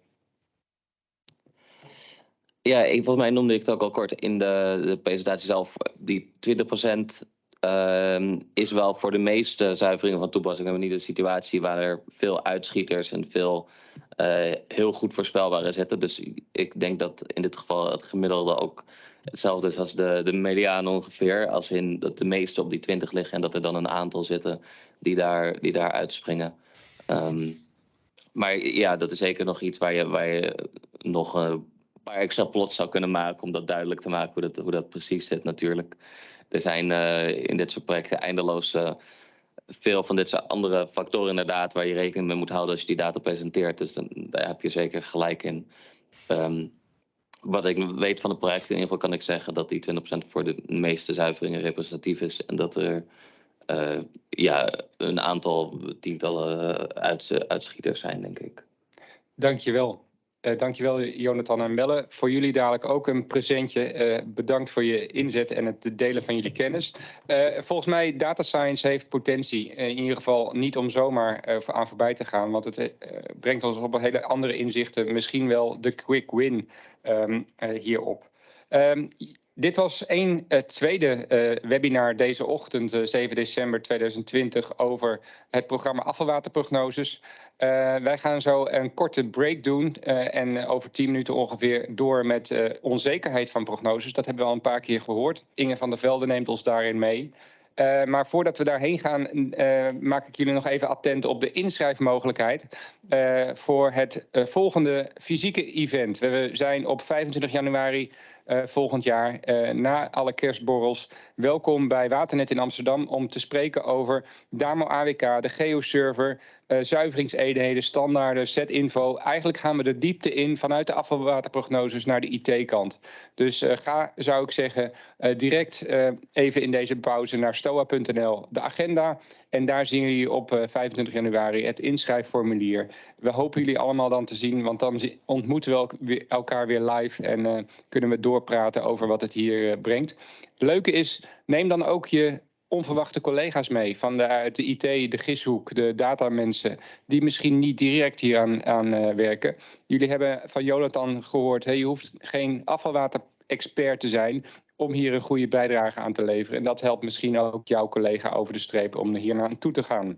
Ja, ik, volgens mij noemde ik het ook al kort in de, de presentatie zelf. Die 20% ehm is wel voor de meeste zuiveringen van toepassing. We hebben niet een situatie waar er veel uitschieters en veel eh, heel goed voorspelbare zitten. Dus ik denk dat in dit geval het gemiddelde ook hetzelfde is als de, de mediaan ongeveer. Als in dat de meeste op die 20 liggen en dat er dan een aantal zitten die daar, die daar uitspringen. Ehm, maar ja, dat is zeker nog iets waar je, waar je nog een paar extra plots zou kunnen maken om dat duidelijk te maken hoe dat, hoe dat precies zit natuurlijk. Er zijn eh, in dit soort projecten eindeloos eh, veel van dit soort andere factoren inderdaad waar je rekening mee moet houden als je die data presenteert. Dus dan, daar heb je zeker gelijk in. Ehm, wat ik weet van het project, in ieder geval kan ik zeggen dat die 20% voor de meeste zuiveringen representatief is. En dat er eh, ja, een aantal tientallen uits- uitschieters zijn, denk ik. Dankjewel. Eh dankjewel Jonathan en Melle. Voor jullie dadelijk ook een presentje. Eh, bedankt voor je inzet en het delen van jullie kennis. Eh, volgens mij data science heeft potentie. In ieder geval niet om zomaar aan voorbij te gaan. Want het brengt ons op een hele andere inzichten. Misschien wel de quick win ehm, eh, hierop. Ehm, dit was een uh, tweede uh, webinar deze ochtend, uh, 7 december 2020, over het programma afvalwaterprognoses. wij gaan zo een korte break doen en over 10 minuten ongeveer door met onzekerheid van prognoses. Dat hebben we al een paar keer gehoord. Inge van der Velde neemt ons daarin mee. Maar voordat we daarheen gaan, maak ik jullie nog even attent op de inschrijfmogelijkheid voor het volgende fysieke event. We zijn op 25 januari volgend jaar na alle kerstborrels. Welkom bij Waternet in Amsterdam om te spreken over Damo AWK, de geoserver, zuiveringseenheden, standaarden, set-info. Eigenlijk gaan we de diepte in vanuit de afvalwaterprognoses naar de IT-kant. Dus uh, ga, zou ik zeggen, uh, direct even in deze pauze naar stoa.nl de agenda. En daar zien jullie op 25 januari het inschrijfformulier. We hopen jullie allemaal dan te zien, want dan ontmoeten we elkaar weer live en kunnen we doorpraten over wat het hier brengt. Het leuke is, neem dan ook je onverwachte collega's mee van de, uit de IT, de GIShoek, de datamensen, die misschien niet direct hier aan, aan uh, werken. Jullie hebben van Jonathan gehoord, hey, je hoeft geen afvalwater-expert te zijn om hier een goede bijdrage aan te leveren. En dat helpt misschien ook jouw collega over de streep om hier naar toe te gaan.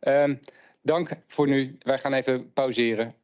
Um, dank voor nu. Wij gaan even pauzeren.